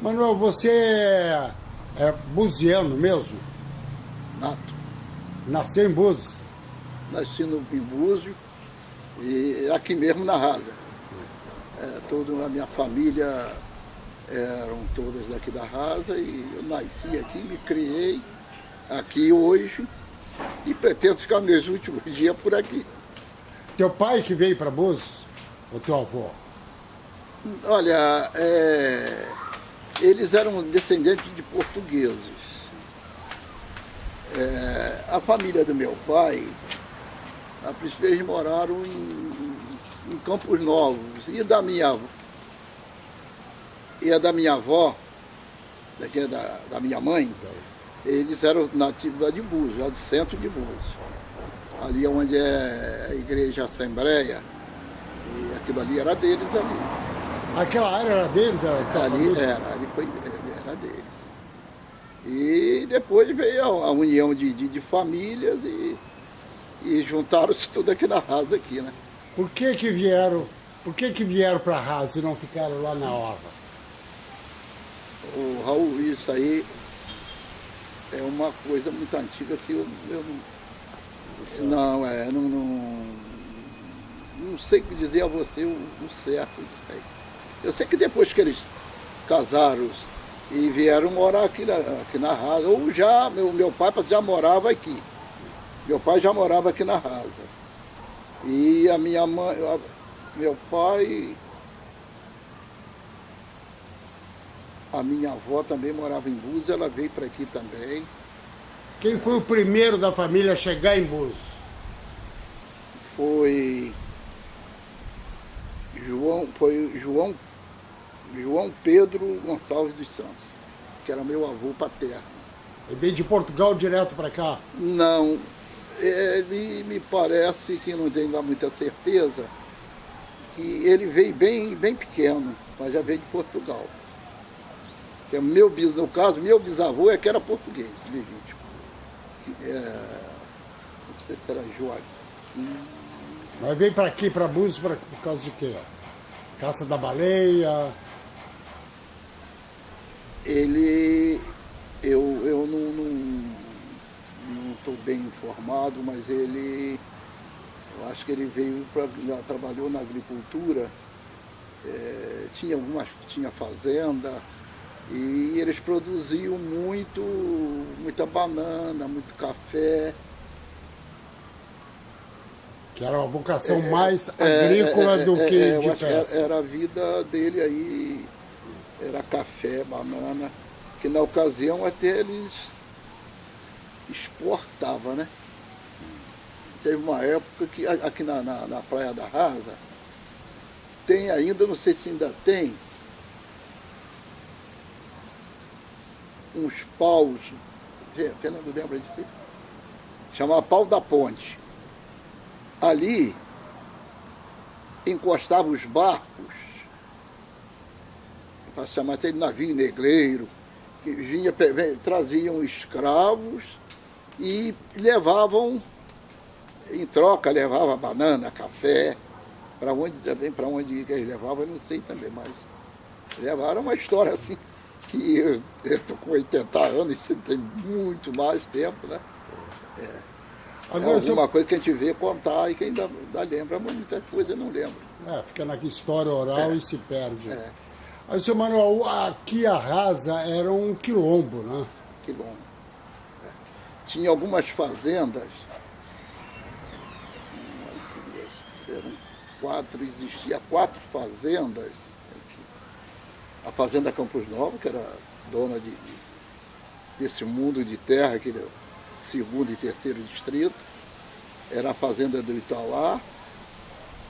Manuel, você é, é buziano mesmo? Nato. Nasceu em Búzios? Nasci no, em Búzios e aqui mesmo na Rasa. É, toda a minha família eram todas daqui da Rasa e eu nasci aqui, me criei aqui hoje e pretendo ficar meus últimos dias por aqui. Teu pai que veio para Búzios? Ou teu avô? Olha, é, eles eram descendentes de portugueses. É, a família do meu pai, a princípio eles moraram em, em Campos Novos. E da minha e a da minha avó, daqui é da, da minha mãe, eles eram nativos lá de Búzios, lá do centro de Búzios. Ali onde é a igreja Assembleia, e aquilo ali era deles ali. Aquela área era deles? Era ali era, ali foi, era deles. E depois veio a, a união de, de, de, famílias e, e juntaram-se tudo aqui na Rasa aqui, né? Por que que vieram, por que que vieram para a Rasa e não ficaram lá na Orla? O Raul, isso aí é uma coisa muito antiga que eu, eu não, não, é, não, não, não sei dizer a você o, o certo disso aí. Eu sei que depois que eles casaram e vieram morar aqui na, aqui na Rasa, ou já, meu, meu pai já morava aqui. Meu pai já morava aqui na Rasa. E a minha mãe, a, meu pai, a minha avó também morava em Búzios, ela veio para aqui também. Quem foi o primeiro da família a chegar em Búzios? Foi João, foi João João Pedro Gonçalves dos Santos, que era meu avô paterno. Ele veio de Portugal direto para cá? Não, ele me parece que não tenho lá muita certeza, que ele veio bem, bem pequeno, mas já veio de Portugal. Que é meu no caso, meu bisavô é que era português, legítimo. Que é, não sei se era Joaquim. Mas veio para aqui, para Búzios, por causa de quê? Caça da baleia? Ele, eu, eu não estou bem informado, mas ele, eu acho que ele veio para, trabalhou na agricultura, é, tinha algumas, tinha fazenda, e eles produziam muito, muita banana, muito café. Que era uma vocação é, mais é, agrícola é, do que é, de pesca. Era a vida dele aí era café, banana, que na ocasião até eles exportavam, né? Teve uma época que aqui na, na, na Praia da Rasa, tem ainda, não sei se ainda tem, uns paus, Fernando lembra disso? Chamava pau da ponte. Ali encostavam os barcos para chamar até de navio negreiro, que vinha, traziam escravos e levavam, em troca, levava banana, café, para onde também, para onde que eles levavam, eu não sei também, mas levaram uma história assim, que eu estou com 80 anos, isso tem muito mais tempo, né? É, Agora, é alguma coisa que a gente vê contar e que ainda, ainda lembra, mas muitas coisas eu não lembro. É, fica na história oral é, e se perde. É. Aí, seu Manuel, aqui a Rasa era um quilombo, né? Quilombo. É. Tinha algumas fazendas, eram quatro, existia quatro fazendas. A Fazenda Campos Novos, que era dona de, desse mundo de terra do segundo e terceiro distrito. Era a Fazenda do Itauá,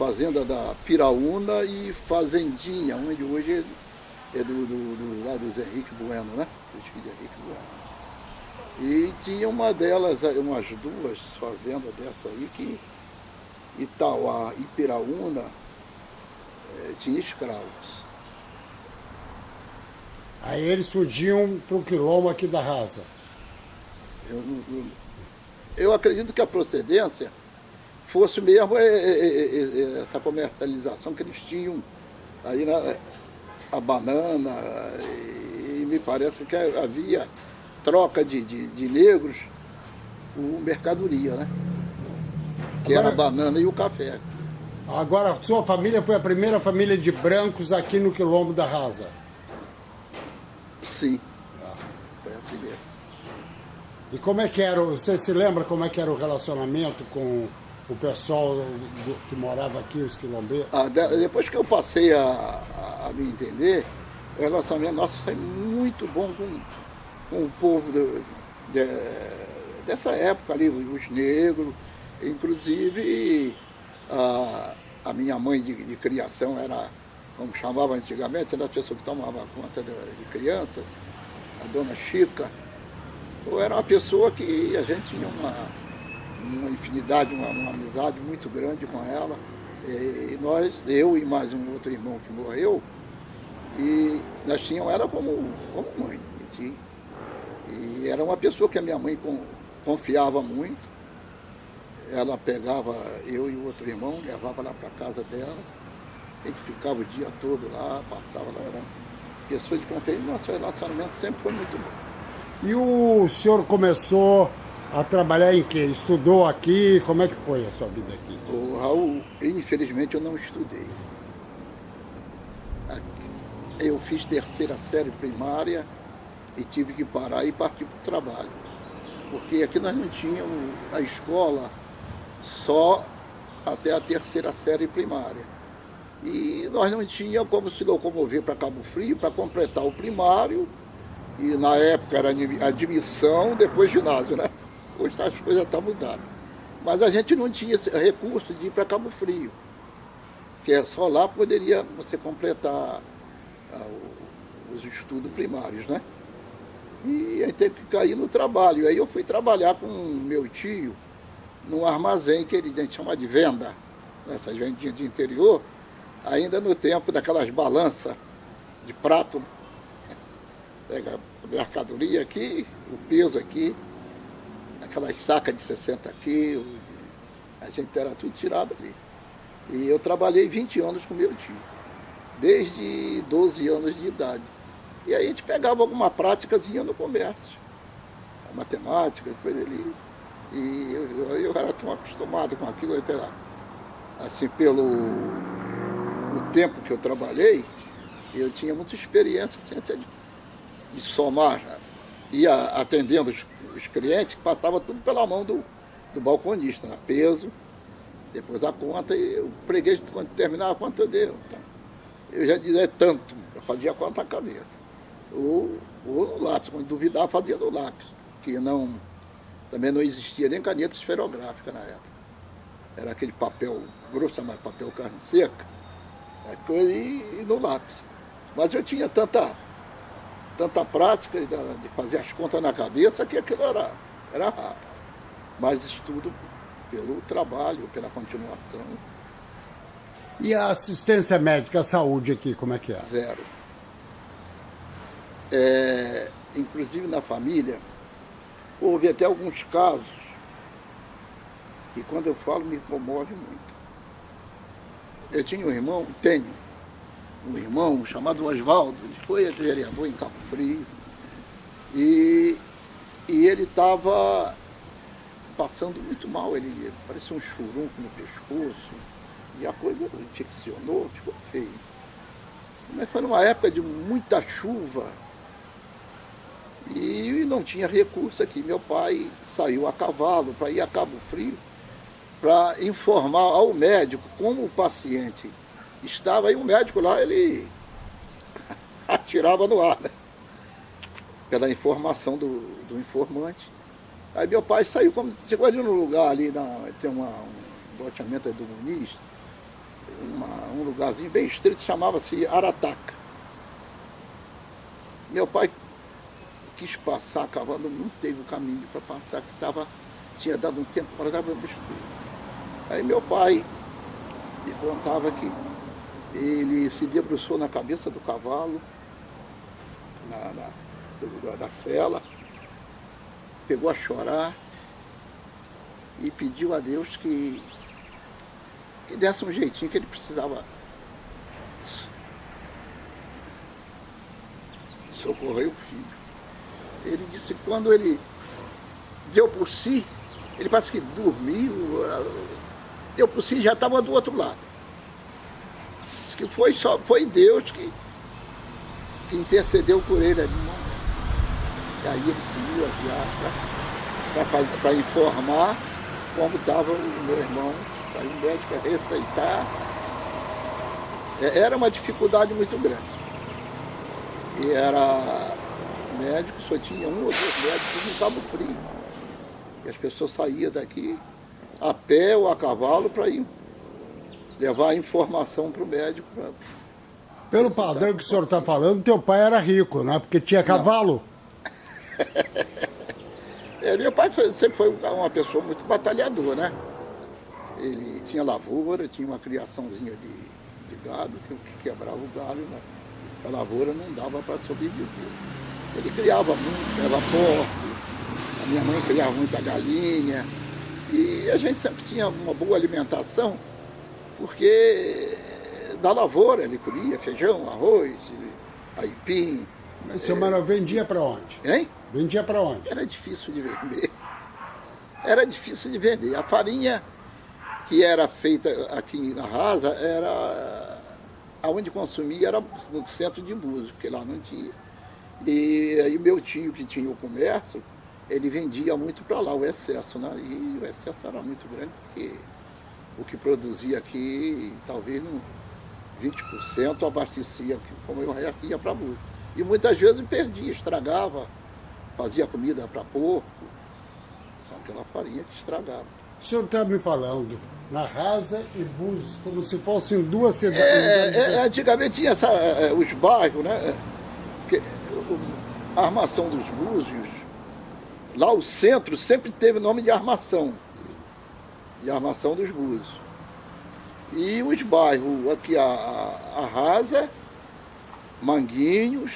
Fazenda da Piraúna e Fazendinha, onde hoje é do, do, do lá do Zé Henrique Bueno, né? Dos filhos de Henrique Bueno. E tinha uma delas, umas duas fazendas dessa aí que Itauá e Piraúna é, tinha escravos. Aí eles surgiam para o quilombo aqui da raça. Eu, eu, eu acredito que a procedência fosse mesmo é, é, é, essa comercialização que eles tinham aí na, a banana e me parece que havia troca de, de, de negros por mercadoria, né? Que Agora, era a banana e o café. Agora, sua família foi a primeira família de brancos aqui no Quilombo da Rasa? Sim. Ah. Foi a primeira. E como é que era, você se lembra como é que era o relacionamento com o pessoal que morava aqui, os quilombeiros? Ah, depois que eu passei a, a, me entender, o relacionamento nosso foi muito bom com, com o povo de, dessa época ali, os negros, inclusive a, a minha mãe de, de, criação era, como chamava antigamente, era a pessoa que tomava conta de, de crianças, a dona Chica, ou era uma pessoa que a gente tinha uma, uma infinidade, uma, uma amizade muito grande com ela. E nós, eu e mais um outro irmão que morreu, e nós tínhamos ela como, como mãe. E, e era uma pessoa que a minha mãe confiava muito ela pegava eu e o outro irmão, levava lá para casa dela, a gente ficava o dia todo lá, passava lá, era pessoa de confiança, nosso relacionamento sempre foi muito bom. E o senhor começou a trabalhar em quê? Estudou aqui? Como é que foi a sua vida aqui? O Raul, infelizmente eu não estudei. Eu fiz terceira série primária e tive que parar e partir para o trabalho. Porque aqui nós não tínhamos a escola só até a terceira série primária. E nós não tínhamos como se locomover para Cabo Frio para completar o primário, e na época era admissão, depois ginásio, né? Hoje as coisas estão mudadas. Mas a gente não tinha recurso de ir para Cabo Frio, que é só lá poderia você completar ah, os estudos primários, né? E aí teve que cair no trabalho. Aí eu fui trabalhar com meu tio, num armazém que ele, a gente chama de venda, nessas vendinhas de interior, ainda no tempo daquelas balanças de prato, pega mercadoria aqui, o peso aqui, aquelas sacas de 60 quilos, a gente era tudo tirado ali. E eu trabalhei 20 anos com meu tio, desde 12 anos de idade. E aí a gente pegava alguma práticazinha no comércio, a matemática, depois ele e eu, eu, era tão acostumado com aquilo, assim, pelo o tempo que eu trabalhei, eu tinha muita experiência assim, de, de somar. Ia atendendo os, os clientes, passava tudo pela mão do, do balconista, né? peso, depois a conta, e o freguês, quando terminava a conta, eu dei. Então, eu já dizia tanto, eu fazia a conta à cabeça. Ou, ou no lápis, quando duvidava, fazia no lápis, que não também não existia nem caneta esferográfica na época. Era aquele papel grosso, mas papel carne seca, né, e, e no lápis. Mas eu tinha tanta, tanta prática de fazer as contas na cabeça que aquilo era, era rápido. Mas estudo pelo trabalho, pela continuação. E a assistência médica, a saúde aqui, como é que é? Zero. É, inclusive na família, Houve até alguns casos, e quando eu falo me comove muito. Eu tinha um irmão, tenho, um irmão chamado Oswaldo, ele foi vereador em Cabo Frio, e, e ele estava passando muito mal, ele parecia um churunco no pescoço, e a coisa infeccionou, ficou feio. Mas foi numa época de muita chuva, e não tinha recurso aqui. Meu pai saiu a cavalo para ir a Cabo Frio para informar ao médico como o paciente estava. E o médico lá, ele atirava no ar, né? pela informação do, do informante. Aí meu pai saiu, como, chegou ali no lugar ali, na, tem uma, um loteamento do Muniz, uma, um lugarzinho bem estreito, chamava-se Arataca. Meu pai quis passar cavalo, não teve o caminho para passar, que tava, tinha dado um tempo para dar. Aí meu pai me contava que ele se debruçou na cabeça do cavalo, na, na da cela, pegou a chorar e pediu a Deus que, que desse um jeitinho que ele precisava socorrer o filho. Ele disse que quando ele deu por si, ele parece que dormiu, deu por si e já estava do outro lado. Que foi, só, foi Deus que, que intercedeu por ele ali. E aí ele seguiu a viagem para informar como estava o meu irmão, para o médico receitar. É, era uma dificuldade muito grande. E era médico, só tinha um ou dois médicos no Cabo Frio. E as pessoas saíam daqui a pé ou a cavalo para ir levar a informação para o médico. Pra... Pelo padrão que o senhor está falando, teu pai era rico, né? Porque tinha cavalo. é, meu pai foi, sempre foi uma pessoa muito batalhadora, né? Ele tinha lavoura, tinha uma criaçãozinha de, de gado, que, que quebrava o galho, né? A lavoura não dava para sobreviver. Ele criava muito, criava porco, a minha mãe criava muita galinha, e a gente sempre tinha uma boa alimentação, porque da lavoura ele colhia feijão, arroz, aipim. Mas seu é... Manuel vendia para onde? Hein? Vendia para onde? Era difícil de vender. Era difícil de vender. A farinha que era feita aqui na Rasa era aonde consumia era no centro de Búzios, porque lá não tinha. E aí o meu tio que tinha o comércio, ele vendia muito para lá o excesso, né? E o excesso era muito grande, porque o que produzia aqui, talvez não, 20% abastecia, como eu resto ia para Búzios. E muitas vezes perdia, estragava, fazia comida para porco, aquela farinha que estragava. O senhor está me falando na Rasa e Búzios, como se fossem duas cidades. É, é, antigamente tinha essa, é, os bairros, né? Porque a armação dos Búzios, lá o centro sempre teve nome de armação, de armação dos Búzios. E os bairros, aqui a, a, a Rasa, Manguinhos,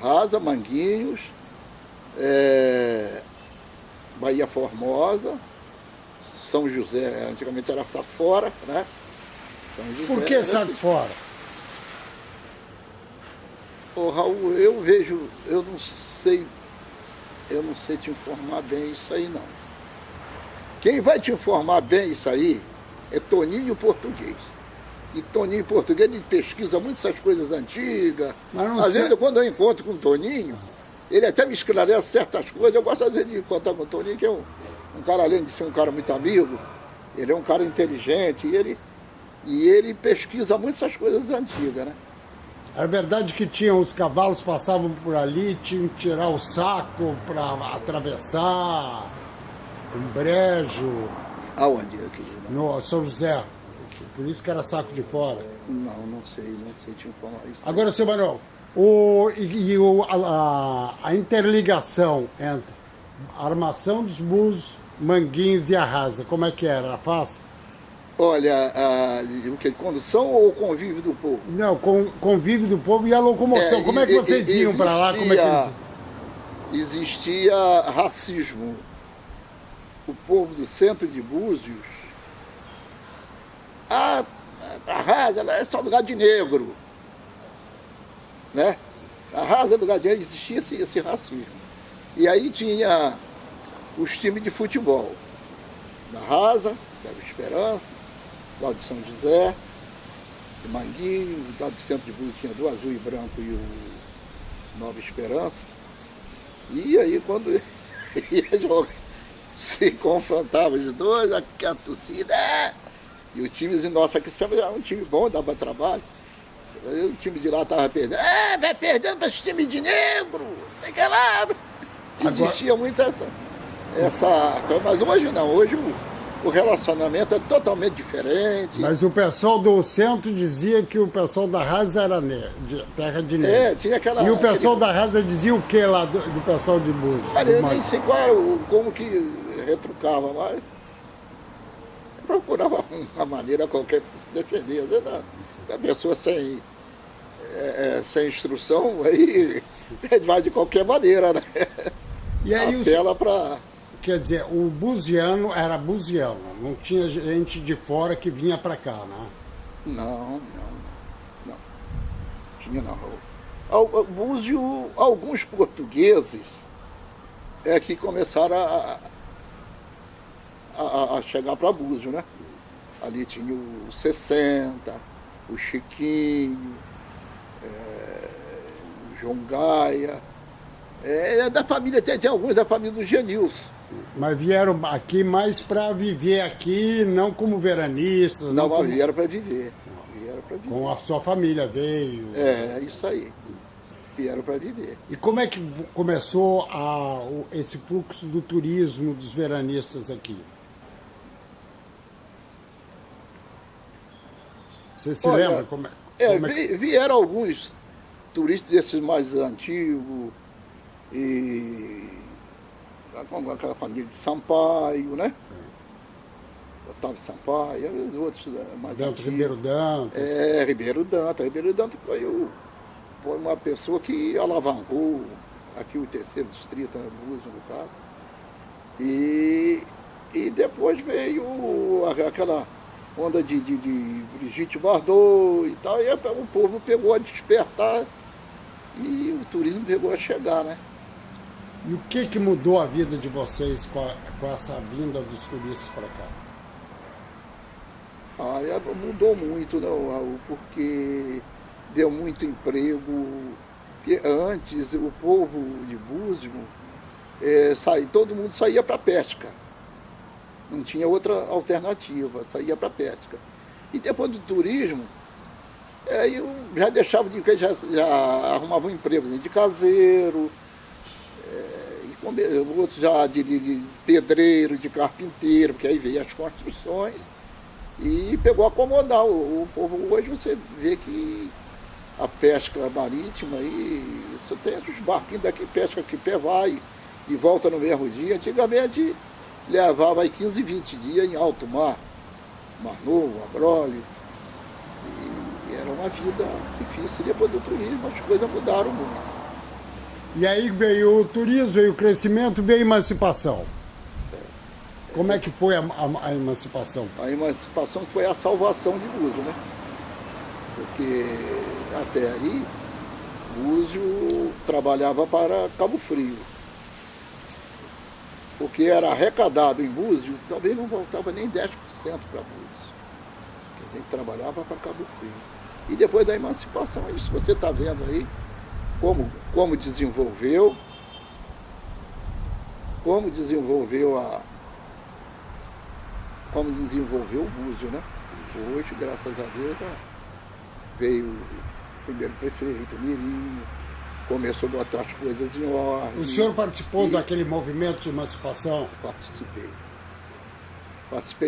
Rasa, Manguinhos, é, Bahia Formosa, São José, antigamente era Safora, né? São José, Por que Safora? Ô Raul, eu vejo, eu não sei, eu não sei te informar bem isso aí não. Quem vai te informar bem isso aí é Toninho Português. E Toninho Português ele pesquisa muito essas coisas antigas. Às vezes, quando eu encontro com o Toninho, ele até me esclarece certas coisas. Eu gosto às vezes de encontrar com o Toninho, que é um, um cara, além de ser um cara muito amigo, ele é um cara inteligente e ele, e ele pesquisa muito essas coisas antigas, né? É verdade que tinham os cavalos passavam por ali, tinham que tirar o saco para atravessar um brejo. Aonde? No São José. Por isso que era saco de fora. Não, não sei, não sei te informar isso. Agora, seu Manuel, o, e, e o, a, a, interligação entre armação dos bus, manguinhos e a rasa, como é que era? Era fácil? Olha, a, o que? Condução ou convívio do povo? Não, com, convívio do povo e a locomoção. É, como é que vocês iam para lá? Como é que eles... Existia racismo. O povo do centro de Búzios, a, a rasa é só lugar de negro né? A Rasa do Gadiano existia esse, esse racismo. E aí tinha os times de futebol. Da Rasa, que era o Esperança, lá de São José, de Manguinho, lá do centro de Búzios tinha do azul e branco e o Nova Esperança. E aí quando ia jogar, se confrontava os dois, a, a torcida, é! e o time nosso aqui sempre era um time bom, dava trabalho. O time de lá estava perdendo. É, vai perdendo para esse time de negro, sei que lá. Existia Agora... muito essa, essa coisa, mas hoje não, hoje o, o relacionamento é totalmente diferente. Mas o pessoal do centro dizia que o pessoal da Rasa era de, terra de negro. É, tinha aquela... E o pessoal aquele... da Rasa dizia o que lá do, do pessoal de Búzios? Olha, eu nem sei qual era, como que retrucava, mas procurava uma maneira qualquer para se defender. A pessoa sem é, é, sem instrução, aí vai de qualquer maneira, né? E aí Apela os... para... Quer dizer, o buziano era buziano, não tinha gente de fora que vinha para cá, né? Não, não, não. Tinha não. Búzio, alguns portugueses é que começaram a, a, a chegar para Búzio, né? Ali tinha o 60, o Chiquinho, é, o João Gaia. É, é da família, tem, tem alguns da família do Genilson. Mas vieram aqui mais para viver aqui, não como veranistas. Não, não como... vieram para viver. Vieram para viver. Com a sua família veio. É, isso aí. Vieram para viver. E como é que começou a, esse fluxo do turismo dos veranistas aqui? Você se Olha, lembra como é? é, como é vieram alguns turistas desses mais antigos e aquela família de Sampaio, né? É. Otávio Sampaio, e os outros eh, mais Dantas, antigos. Ribeiro Dantas. É, Ribeiro Dantas. Ribeiro Dantas foi, o, foi uma pessoa que alavancou aqui o terceiro distrito, né, Búzios, no caso. E, e depois veio aquela onda de, de, de Brigitte Bardot e tal, e o povo pegou a despertar e o turismo pegou a chegar, né? E o que, que mudou a vida de vocês com, a, com essa vinda dos turistas para cá? Ah, é, mudou muito, não, Raul, porque deu muito emprego. Porque antes o povo de Búzios, é, todo mundo saía para pesca. Não tinha outra alternativa, saía para pesca. E depois do turismo, é, eu já deixava de já, já arrumava um emprego de caseiro, é, e outros já de, de, de, pedreiro, de carpinteiro, porque aí veio as construções e pegou a acomodar. O, o povo hoje você vê que a pesca marítima aí, você tem os barquinhos daqui, pesca que pé vai e volta no mesmo dia. Antigamente levava aí 15, 20 dias em alto mar, Mar Novo, Abrolhos. E era uma vida difícil. Depois do turismo as coisas mudaram muito. E aí veio o turismo, veio o crescimento, veio a emancipação. Como é que foi a, a, a, emancipação? A emancipação foi a salvação de Búzio, né? Porque até aí, Búzio trabalhava para Cabo Frio o que era arrecadado em Búzios, talvez não voltava nem 10% para Búzios. A gente trabalhava para Cabo Frio. E depois da emancipação, é isso você está vendo aí, como, como desenvolveu, como desenvolveu a. Como desenvolveu o Búzio, né? Hoje, graças a Deus, veio o primeiro prefeito, Mirinho, começou a botar as coisas em ordem. O senhor participou e... daquele movimento de emancipação? Participei. Participei